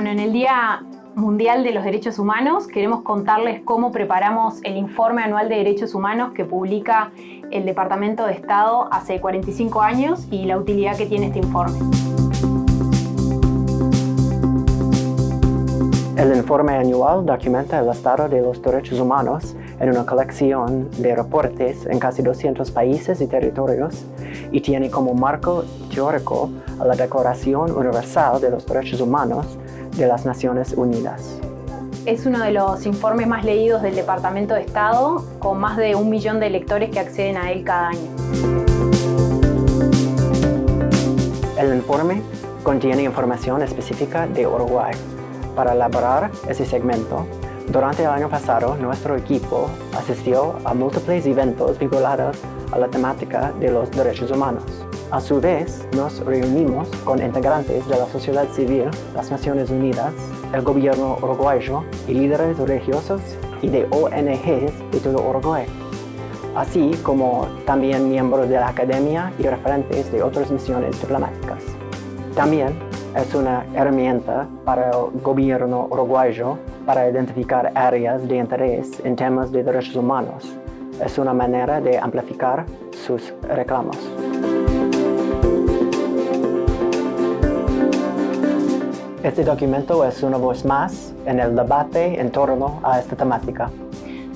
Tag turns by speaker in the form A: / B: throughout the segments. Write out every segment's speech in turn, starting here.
A: Bueno, en el Día Mundial de los Derechos Humanos queremos contarles cómo preparamos el informe anual de derechos humanos que publica el Departamento de Estado hace 45 años y la utilidad que tiene este informe.
B: El informe anual documenta el estado de los derechos humanos en una colección de reportes en casi 200 países y territorios y tiene como marco teórico a la Declaración Universal de los Derechos Humanos de las Naciones Unidas.
A: Es uno de los informes más leídos del Departamento de Estado, con más de un millón de lectores que acceden a él cada año.
B: El informe contiene información específica de Uruguay, para elaborar ese segmento, durante el año pasado nuestro equipo asistió a múltiples eventos vinculados a la temática de los derechos humanos. A su vez, nos reunimos con integrantes de la sociedad civil, las Naciones Unidas, el gobierno uruguayo y líderes religiosos y de ONGs de todo Uruguay, así como también miembros de la academia y referentes de otras misiones diplomáticas. También es una herramienta para el gobierno uruguayo para identificar áreas de interés en temas de derechos humanos. Es una manera de amplificar sus reclamos. Este documento es una voz más en el debate en torno a esta temática.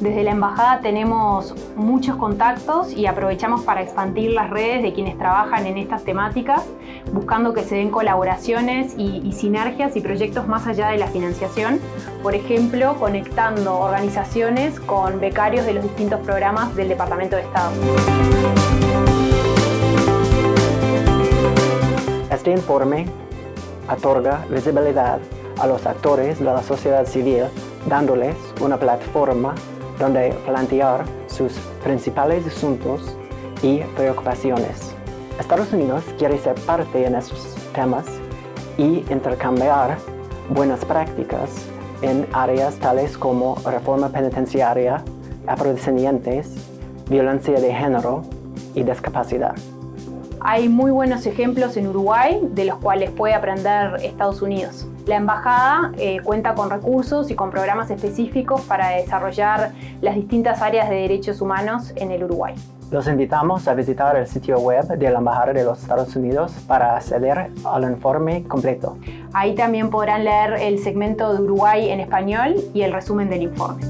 A: Desde la Embajada tenemos muchos contactos y aprovechamos para expandir las redes de quienes trabajan en estas temáticas, buscando que se den colaboraciones y, sinergias y proyectos más allá de la financiación, por ejemplo, conectando organizaciones con becarios de los distintos programas del Departamento de Estado.
B: Este informe otorga visibilidad a los actores de la sociedad civil dándoles una plataforma donde plantear sus principales asuntos y preocupaciones. Estados Unidos quiere ser parte en estos temas y intercambiar buenas prácticas en áreas tales como reforma penitenciaria, afrodescendientes, violencia de género y discapacidad.
A: Hay muy buenos ejemplos en Uruguay de los cuales puede aprender Estados Unidos. La Embajada eh, cuenta con recursos y con programas específicos para desarrollar las distintas áreas de derechos humanos en el Uruguay.
B: Los invitamos a visitar el sitio web de la Embajada de los Estados Unidos para acceder al informe completo.
A: Ahí también podrán leer el segmento de Uruguay en español y el resumen del informe.